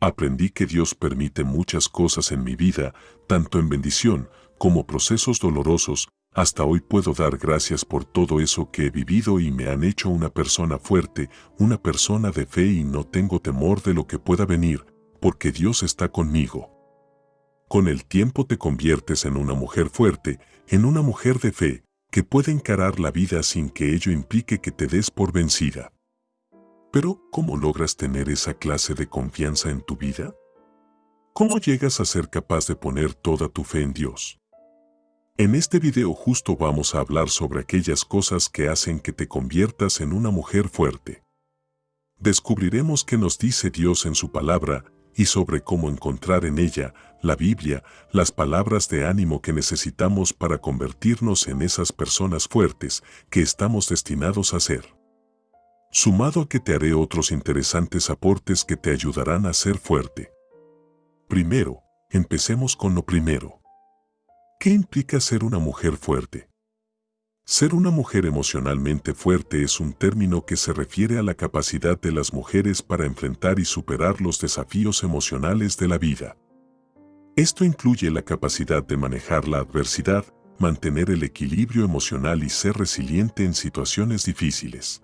Aprendí que Dios permite muchas cosas en mi vida, tanto en bendición como procesos dolorosos, hasta hoy puedo dar gracias por todo eso que he vivido y me han hecho una persona fuerte, una persona de fe y no tengo temor de lo que pueda venir, porque Dios está conmigo. Con el tiempo te conviertes en una mujer fuerte, en una mujer de fe, que puede encarar la vida sin que ello implique que te des por vencida. Pero, ¿cómo logras tener esa clase de confianza en tu vida? ¿Cómo llegas a ser capaz de poner toda tu fe en Dios? En este video justo vamos a hablar sobre aquellas cosas que hacen que te conviertas en una mujer fuerte. Descubriremos qué nos dice Dios en su palabra y sobre cómo encontrar en ella, la Biblia, las palabras de ánimo que necesitamos para convertirnos en esas personas fuertes que estamos destinados a ser. Sumado a que te haré otros interesantes aportes que te ayudarán a ser fuerte. Primero, empecemos con lo primero. ¿Qué implica ser una mujer fuerte? Ser una mujer emocionalmente fuerte es un término que se refiere a la capacidad de las mujeres para enfrentar y superar los desafíos emocionales de la vida. Esto incluye la capacidad de manejar la adversidad, mantener el equilibrio emocional y ser resiliente en situaciones difíciles.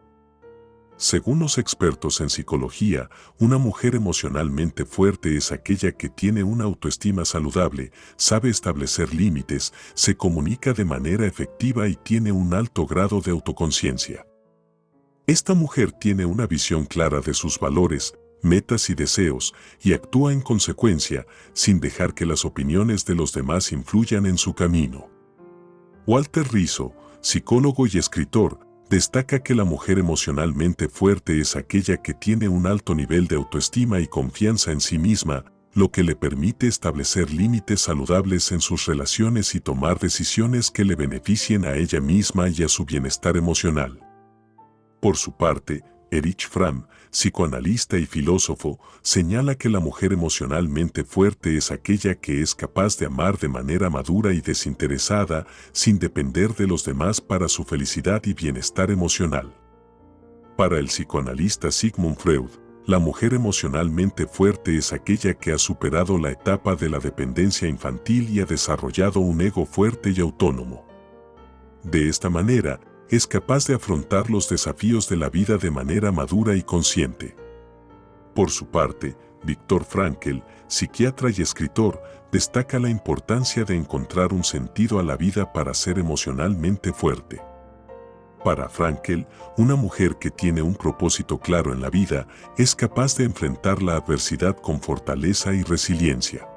Según los expertos en psicología, una mujer emocionalmente fuerte es aquella que tiene una autoestima saludable, sabe establecer límites, se comunica de manera efectiva y tiene un alto grado de autoconciencia. Esta mujer tiene una visión clara de sus valores, metas y deseos y actúa en consecuencia sin dejar que las opiniones de los demás influyan en su camino. Walter Rizzo, psicólogo y escritor, destaca que la mujer emocionalmente fuerte es aquella que tiene un alto nivel de autoestima y confianza en sí misma, lo que le permite establecer límites saludables en sus relaciones y tomar decisiones que le beneficien a ella misma y a su bienestar emocional. Por su parte, Erich Fromm, psicoanalista y filósofo, señala que la mujer emocionalmente fuerte es aquella que es capaz de amar de manera madura y desinteresada, sin depender de los demás para su felicidad y bienestar emocional. Para el psicoanalista Sigmund Freud, la mujer emocionalmente fuerte es aquella que ha superado la etapa de la dependencia infantil y ha desarrollado un ego fuerte y autónomo. De esta manera, es capaz de afrontar los desafíos de la vida de manera madura y consciente. Por su parte, Víctor Frankl, psiquiatra y escritor, destaca la importancia de encontrar un sentido a la vida para ser emocionalmente fuerte. Para Frankl, una mujer que tiene un propósito claro en la vida es capaz de enfrentar la adversidad con fortaleza y resiliencia.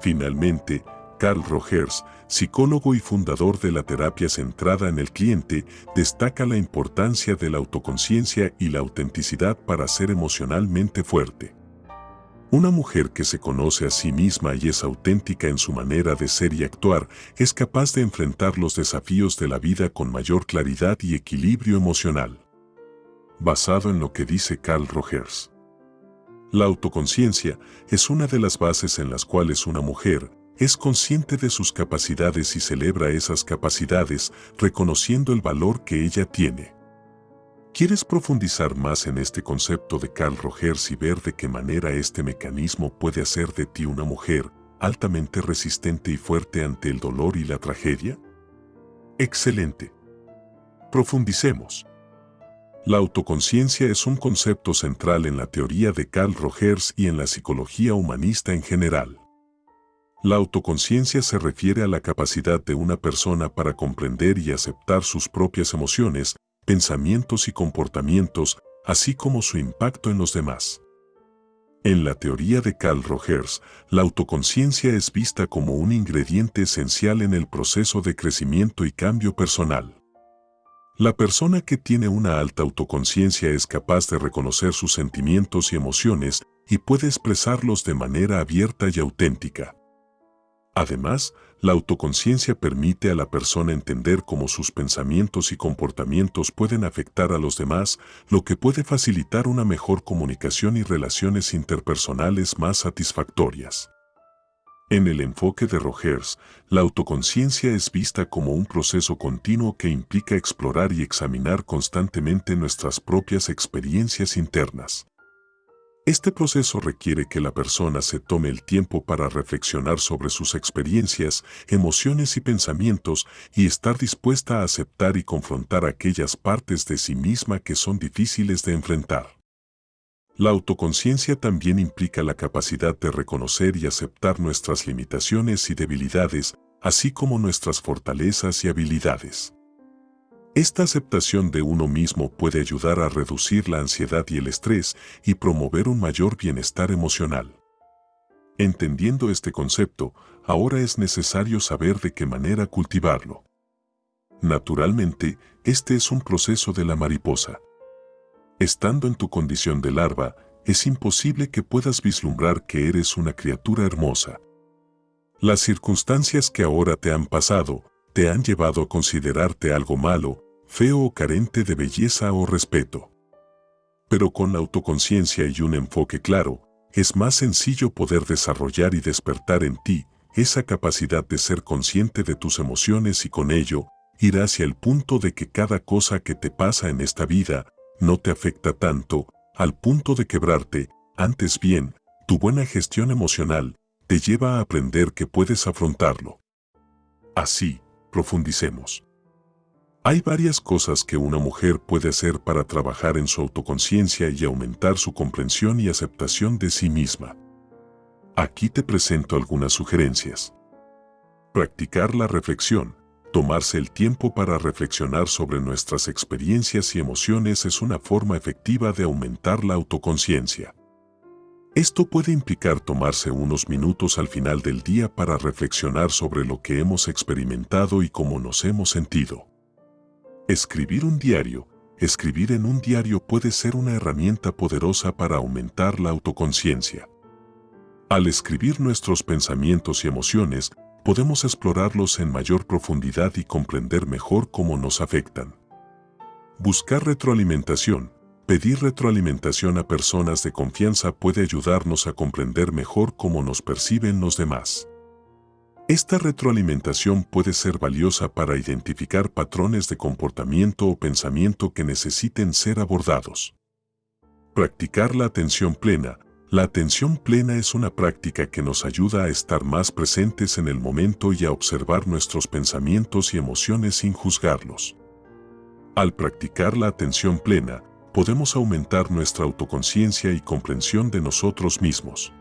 Finalmente, Carl Rogers, psicólogo y fundador de la terapia centrada en el cliente, destaca la importancia de la autoconciencia y la autenticidad para ser emocionalmente fuerte. Una mujer que se conoce a sí misma y es auténtica en su manera de ser y actuar es capaz de enfrentar los desafíos de la vida con mayor claridad y equilibrio emocional. Basado en lo que dice Carl Rogers. La autoconciencia es una de las bases en las cuales una mujer, es consciente de sus capacidades y celebra esas capacidades, reconociendo el valor que ella tiene. ¿Quieres profundizar más en este concepto de Carl Rogers y ver de qué manera este mecanismo puede hacer de ti una mujer altamente resistente y fuerte ante el dolor y la tragedia? Excelente. Profundicemos. La autoconciencia es un concepto central en la teoría de Carl Rogers y en la psicología humanista en general. La autoconciencia se refiere a la capacidad de una persona para comprender y aceptar sus propias emociones, pensamientos y comportamientos, así como su impacto en los demás. En la teoría de Carl Rogers, la autoconciencia es vista como un ingrediente esencial en el proceso de crecimiento y cambio personal. La persona que tiene una alta autoconciencia es capaz de reconocer sus sentimientos y emociones y puede expresarlos de manera abierta y auténtica. Además, la autoconciencia permite a la persona entender cómo sus pensamientos y comportamientos pueden afectar a los demás, lo que puede facilitar una mejor comunicación y relaciones interpersonales más satisfactorias. En el enfoque de Rogers, la autoconciencia es vista como un proceso continuo que implica explorar y examinar constantemente nuestras propias experiencias internas. Este proceso requiere que la persona se tome el tiempo para reflexionar sobre sus experiencias, emociones y pensamientos y estar dispuesta a aceptar y confrontar aquellas partes de sí misma que son difíciles de enfrentar. La autoconciencia también implica la capacidad de reconocer y aceptar nuestras limitaciones y debilidades, así como nuestras fortalezas y habilidades. Esta aceptación de uno mismo puede ayudar a reducir la ansiedad y el estrés y promover un mayor bienestar emocional. Entendiendo este concepto, ahora es necesario saber de qué manera cultivarlo. Naturalmente, este es un proceso de la mariposa. Estando en tu condición de larva, es imposible que puedas vislumbrar que eres una criatura hermosa. Las circunstancias que ahora te han pasado, te han llevado a considerarte algo malo, feo o carente de belleza o respeto. Pero con autoconciencia y un enfoque claro, es más sencillo poder desarrollar y despertar en ti esa capacidad de ser consciente de tus emociones y con ello, ir hacia el punto de que cada cosa que te pasa en esta vida no te afecta tanto, al punto de quebrarte, antes bien, tu buena gestión emocional te lleva a aprender que puedes afrontarlo. Así, profundicemos. Hay varias cosas que una mujer puede hacer para trabajar en su autoconciencia y aumentar su comprensión y aceptación de sí misma. Aquí te presento algunas sugerencias. Practicar la reflexión. Tomarse el tiempo para reflexionar sobre nuestras experiencias y emociones es una forma efectiva de aumentar la autoconciencia. Esto puede implicar tomarse unos minutos al final del día para reflexionar sobre lo que hemos experimentado y cómo nos hemos sentido. Escribir un diario. Escribir en un diario puede ser una herramienta poderosa para aumentar la autoconciencia. Al escribir nuestros pensamientos y emociones, podemos explorarlos en mayor profundidad y comprender mejor cómo nos afectan. Buscar retroalimentación. Pedir retroalimentación a personas de confianza puede ayudarnos a comprender mejor cómo nos perciben los demás. Esta retroalimentación puede ser valiosa para identificar patrones de comportamiento o pensamiento que necesiten ser abordados. Practicar la atención plena. La atención plena es una práctica que nos ayuda a estar más presentes en el momento y a observar nuestros pensamientos y emociones sin juzgarlos. Al practicar la atención plena, podemos aumentar nuestra autoconciencia y comprensión de nosotros mismos.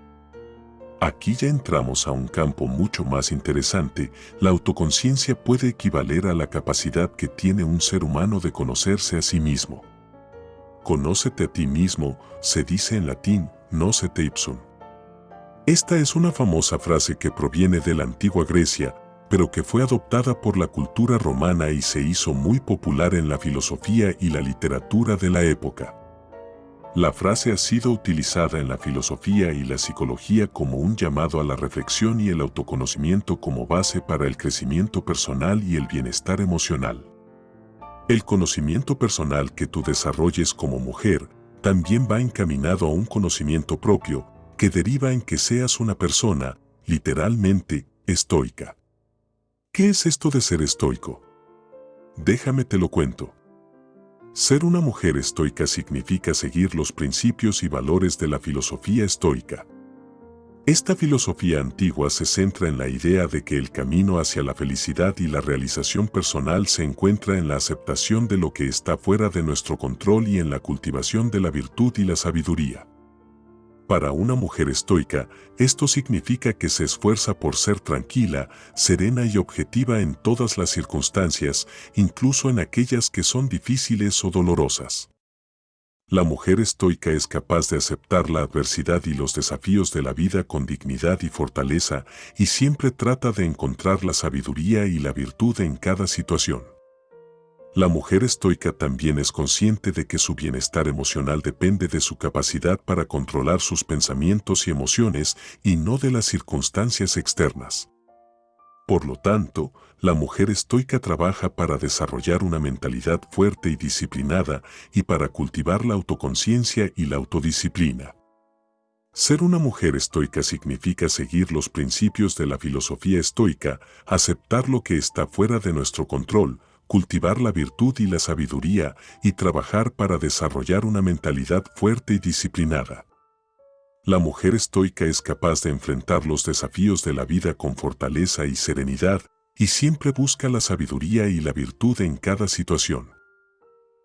Aquí ya entramos a un campo mucho más interesante. La autoconciencia puede equivaler a la capacidad que tiene un ser humano de conocerse a sí mismo. Conócete a ti mismo, se dice en latín, nocete ipsum. Esta es una famosa frase que proviene de la antigua Grecia, pero que fue adoptada por la cultura romana y se hizo muy popular en la filosofía y la literatura de la época. La frase ha sido utilizada en la filosofía y la psicología como un llamado a la reflexión y el autoconocimiento como base para el crecimiento personal y el bienestar emocional. El conocimiento personal que tú desarrolles como mujer también va encaminado a un conocimiento propio que deriva en que seas una persona, literalmente, estoica. ¿Qué es esto de ser estoico? Déjame te lo cuento. Ser una mujer estoica significa seguir los principios y valores de la filosofía estoica. Esta filosofía antigua se centra en la idea de que el camino hacia la felicidad y la realización personal se encuentra en la aceptación de lo que está fuera de nuestro control y en la cultivación de la virtud y la sabiduría. Para una mujer estoica, esto significa que se esfuerza por ser tranquila, serena y objetiva en todas las circunstancias, incluso en aquellas que son difíciles o dolorosas. La mujer estoica es capaz de aceptar la adversidad y los desafíos de la vida con dignidad y fortaleza y siempre trata de encontrar la sabiduría y la virtud en cada situación. La mujer estoica también es consciente de que su bienestar emocional depende de su capacidad para controlar sus pensamientos y emociones y no de las circunstancias externas. Por lo tanto, la mujer estoica trabaja para desarrollar una mentalidad fuerte y disciplinada y para cultivar la autoconciencia y la autodisciplina. Ser una mujer estoica significa seguir los principios de la filosofía estoica, aceptar lo que está fuera de nuestro control, cultivar la virtud y la sabiduría y trabajar para desarrollar una mentalidad fuerte y disciplinada. La mujer estoica es capaz de enfrentar los desafíos de la vida con fortaleza y serenidad, y siempre busca la sabiduría y la virtud en cada situación.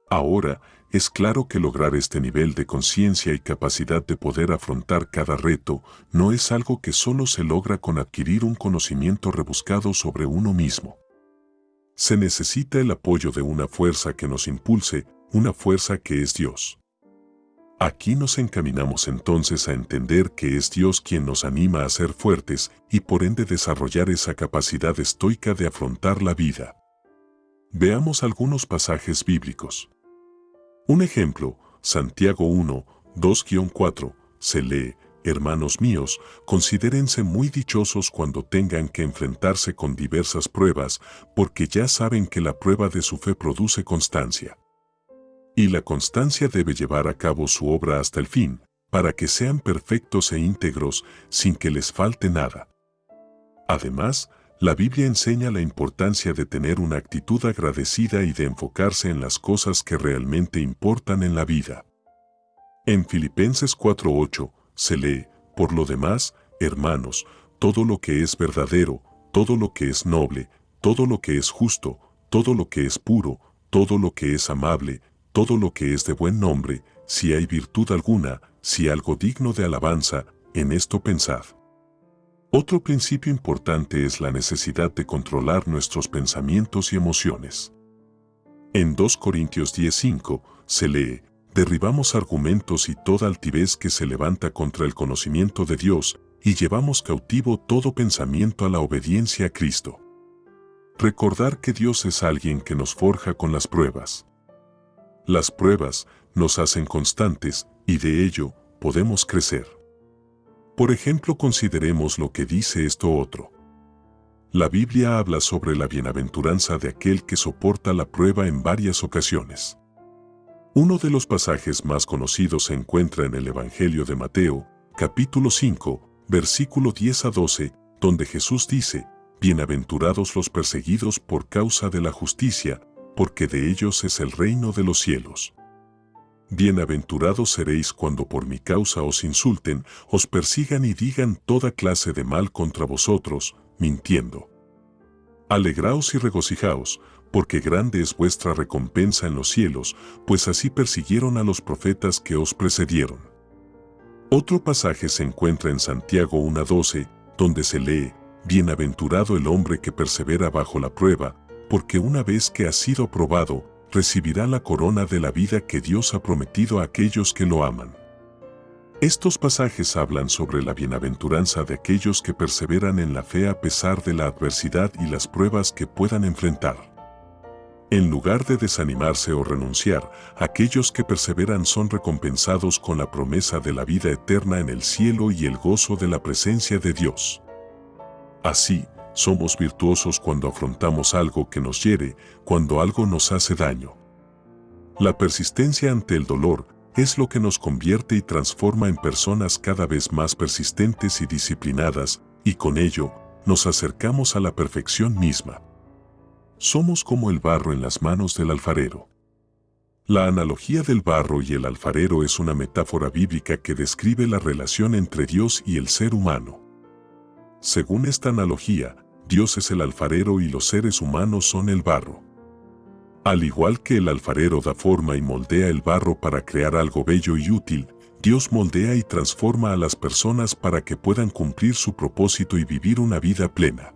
Ahora, es claro que lograr este nivel de conciencia y capacidad de poder afrontar cada reto no es algo que solo se logra con adquirir un conocimiento rebuscado sobre uno mismo. Se necesita el apoyo de una fuerza que nos impulse, una fuerza que es Dios. Aquí nos encaminamos entonces a entender que es Dios quien nos anima a ser fuertes y por ende desarrollar esa capacidad estoica de afrontar la vida. Veamos algunos pasajes bíblicos. Un ejemplo, Santiago 1, 2-4, se lee, Hermanos míos, considérense muy dichosos cuando tengan que enfrentarse con diversas pruebas, porque ya saben que la prueba de su fe produce constancia y la constancia debe llevar a cabo su obra hasta el fin, para que sean perfectos e íntegros sin que les falte nada. Además, la Biblia enseña la importancia de tener una actitud agradecida y de enfocarse en las cosas que realmente importan en la vida. En Filipenses 4.8 se lee, por lo demás, hermanos, todo lo que es verdadero, todo lo que es noble, todo lo que es justo, todo lo que es puro, todo lo que es amable, todo lo que es de buen nombre, si hay virtud alguna, si algo digno de alabanza, en esto pensad. Otro principio importante es la necesidad de controlar nuestros pensamientos y emociones. En 2 Corintios 10:5 se lee, derribamos argumentos y toda altivez que se levanta contra el conocimiento de Dios y llevamos cautivo todo pensamiento a la obediencia a Cristo. Recordar que Dios es alguien que nos forja con las pruebas. Las pruebas nos hacen constantes y de ello podemos crecer. Por ejemplo, consideremos lo que dice esto otro. La Biblia habla sobre la bienaventuranza de aquel que soporta la prueba en varias ocasiones. Uno de los pasajes más conocidos se encuentra en el Evangelio de Mateo, capítulo 5, versículo 10 a 12, donde Jesús dice, Bienaventurados los perseguidos por causa de la justicia, porque de ellos es el reino de los cielos. Bienaventurados seréis cuando por mi causa os insulten, os persigan y digan toda clase de mal contra vosotros, mintiendo. Alegraos y regocijaos, porque grande es vuestra recompensa en los cielos, pues así persiguieron a los profetas que os precedieron. Otro pasaje se encuentra en Santiago 1.12, donde se lee, Bienaventurado el hombre que persevera bajo la prueba, porque una vez que ha sido aprobado, recibirá la corona de la vida que Dios ha prometido a aquellos que lo aman. Estos pasajes hablan sobre la bienaventuranza de aquellos que perseveran en la fe a pesar de la adversidad y las pruebas que puedan enfrentar. En lugar de desanimarse o renunciar, aquellos que perseveran son recompensados con la promesa de la vida eterna en el cielo y el gozo de la presencia de Dios. Así, somos virtuosos cuando afrontamos algo que nos hiere, cuando algo nos hace daño. La persistencia ante el dolor es lo que nos convierte y transforma en personas cada vez más persistentes y disciplinadas, y con ello, nos acercamos a la perfección misma. Somos como el barro en las manos del alfarero. La analogía del barro y el alfarero es una metáfora bíblica que describe la relación entre Dios y el ser humano. Según esta analogía, Dios es el alfarero y los seres humanos son el barro. Al igual que el alfarero da forma y moldea el barro para crear algo bello y útil, Dios moldea y transforma a las personas para que puedan cumplir su propósito y vivir una vida plena.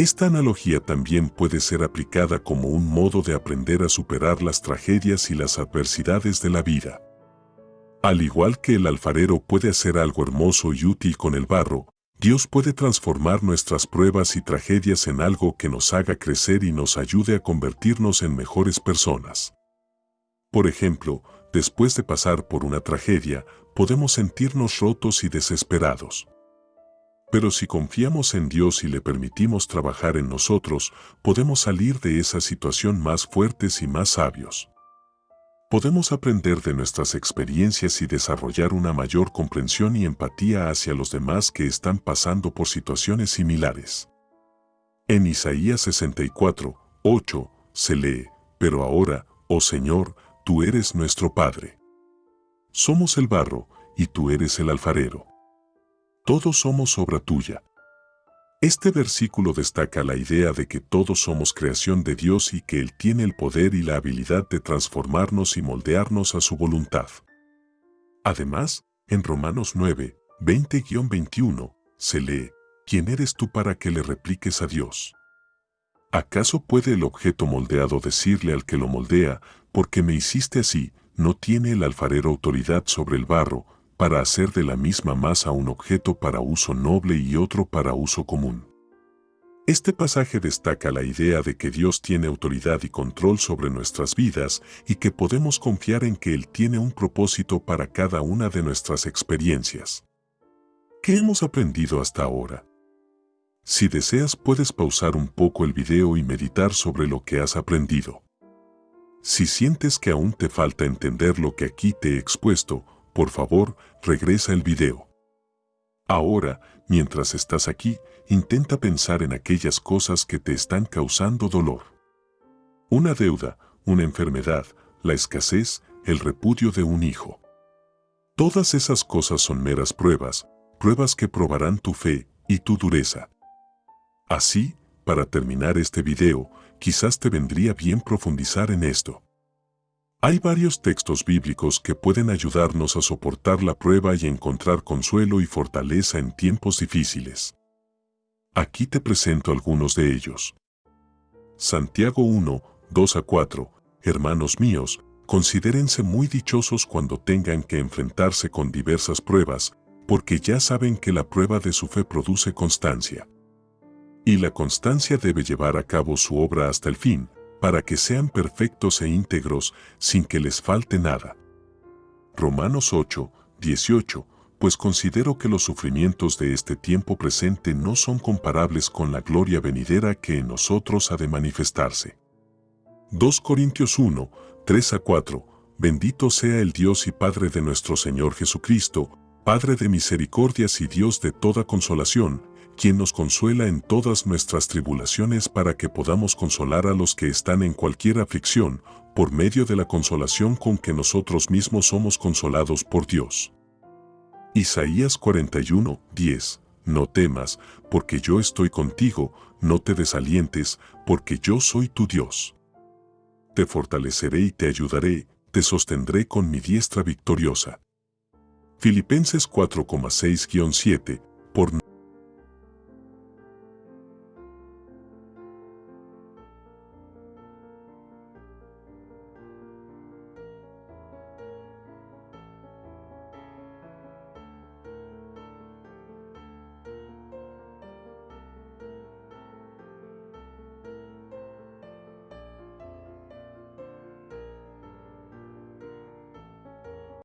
Esta analogía también puede ser aplicada como un modo de aprender a superar las tragedias y las adversidades de la vida. Al igual que el alfarero puede hacer algo hermoso y útil con el barro, Dios puede transformar nuestras pruebas y tragedias en algo que nos haga crecer y nos ayude a convertirnos en mejores personas. Por ejemplo, después de pasar por una tragedia, podemos sentirnos rotos y desesperados. Pero si confiamos en Dios y le permitimos trabajar en nosotros, podemos salir de esa situación más fuertes y más sabios podemos aprender de nuestras experiencias y desarrollar una mayor comprensión y empatía hacia los demás que están pasando por situaciones similares. En Isaías 64, 8, se lee, Pero ahora, oh Señor, tú eres nuestro Padre. Somos el barro, y tú eres el alfarero. Todos somos obra tuya. Este versículo destaca la idea de que todos somos creación de Dios y que Él tiene el poder y la habilidad de transformarnos y moldearnos a su voluntad. Además, en Romanos 9, 20-21, se lee, ¿quién eres tú para que le repliques a Dios? ¿Acaso puede el objeto moldeado decirle al que lo moldea, porque me hiciste así, no tiene el alfarero autoridad sobre el barro, para hacer de la misma masa un objeto para uso noble y otro para uso común? Este pasaje destaca la idea de que Dios tiene autoridad y control sobre nuestras vidas y que podemos confiar en que Él tiene un propósito para cada una de nuestras experiencias. ¿Qué hemos aprendido hasta ahora? Si deseas puedes pausar un poco el video y meditar sobre lo que has aprendido. Si sientes que aún te falta entender lo que aquí te he expuesto, por favor, regresa el video. Ahora, mientras estás aquí, intenta pensar en aquellas cosas que te están causando dolor. Una deuda, una enfermedad, la escasez, el repudio de un hijo. Todas esas cosas son meras pruebas, pruebas que probarán tu fe y tu dureza. Así, para terminar este video, quizás te vendría bien profundizar en esto. Hay varios textos bíblicos que pueden ayudarnos a soportar la prueba y encontrar consuelo y fortaleza en tiempos difíciles. Aquí te presento algunos de ellos. Santiago 1, 2 a 4, Hermanos míos, considérense muy dichosos cuando tengan que enfrentarse con diversas pruebas, porque ya saben que la prueba de su fe produce constancia. Y la constancia debe llevar a cabo su obra hasta el fin, para que sean perfectos e íntegros sin que les falte nada. Romanos 8, 18, pues considero que los sufrimientos de este tiempo presente no son comparables con la gloria venidera que en nosotros ha de manifestarse. 2 Corintios 1, 3 a 4, Bendito sea el Dios y Padre de nuestro Señor Jesucristo, Padre de misericordias y Dios de toda consolación, quien nos consuela en todas nuestras tribulaciones para que podamos consolar a los que están en cualquier aflicción, por medio de la consolación con que nosotros mismos somos consolados por Dios. Isaías 41, 10 No temas, porque yo estoy contigo, no te desalientes, porque yo soy tu Dios. Te fortaleceré y te ayudaré, te sostendré con mi diestra victoriosa. Filipenses 4,6-7 Por